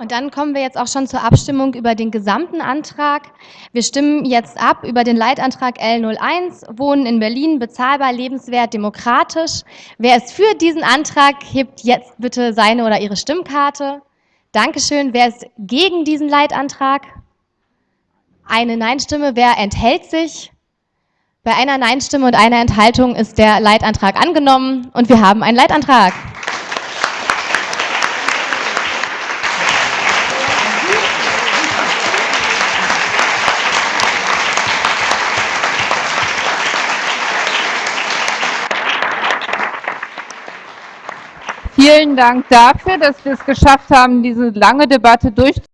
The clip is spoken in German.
Und dann kommen wir jetzt auch schon zur Abstimmung über den gesamten Antrag. Wir stimmen jetzt ab über den Leitantrag L01, Wohnen in Berlin, bezahlbar, lebenswert, demokratisch. Wer ist für diesen Antrag, hebt jetzt bitte seine oder ihre Stimmkarte. Dankeschön. Wer ist gegen diesen Leitantrag? Eine Nein-Stimme. Wer enthält sich? Bei einer Nein-Stimme und einer Enthaltung ist der Leitantrag angenommen und wir haben einen Leitantrag. Vielen Dank dafür, dass wir es geschafft haben, diese lange Debatte durchzuführen.